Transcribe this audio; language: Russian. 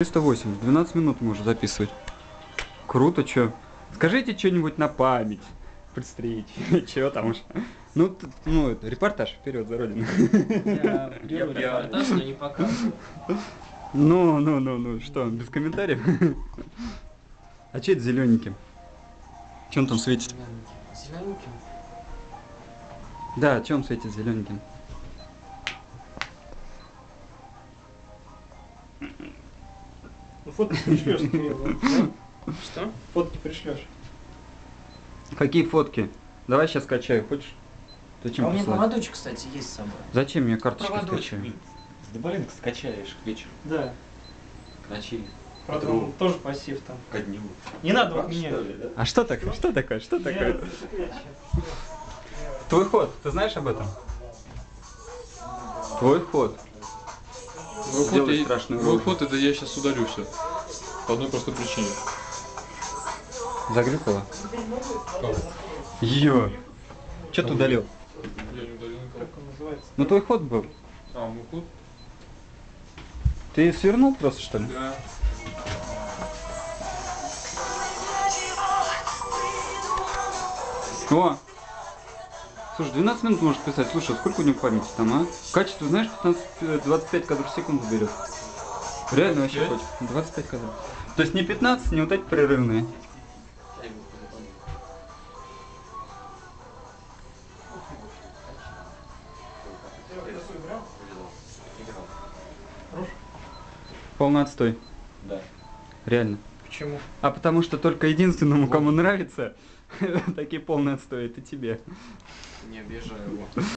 308, 12 минут может записывать. Круто, чё? Скажите что-нибудь на память. При встрече. Чё там уж. Ну, т- ну, это, репортаж вперед за родину. Я репортаж, но не показываю. Ну, ну, ну, ну, что, без комментариев? А че это зелененьким? Че он там светит? Зелененьким. Да, че он светит зелененьким? Ну, фотки пришлешь, Кирилл? Что? Фотки пришлешь. Какие фотки? Давай сейчас скачаю, хочешь? Зачем А у меня присылать? поводочек, кстати, есть с собой. Зачем мне карточку Проводочек. скачаю? С Дебалинг скачаешь к вечеру, Да. к ночи, Правда, он тоже пассив там. ко дню. Не надо Так, вот меня. что ли, да? А что такое? Что такое? Что такое? Твой ход, ты знаешь об этом? Твой ход. Твой Сделай ход, страшную твой рожу. ход это я сейчас удалю все. По одной простой причине. Заглюкала? Кого? Ее. Че ты удалил? Я не удалил никого. Как он называется? Ну твой ход был. А, мой ход? Ты свернул просто что ли? Да. О! Слушай, 12 минут может писать. Слушай, а сколько у него памяти там, а? Качество, знаешь, 15, э, 25 кадров в секунду берет. Реально вообще 25? хоть. 25 кадров. То есть не 15, не вот эти прерывные. Полный отстой. Да. Реально. Почему? А потому что только единственному, кому нравится, такие полные отстой, это тебе. Не обижаю его.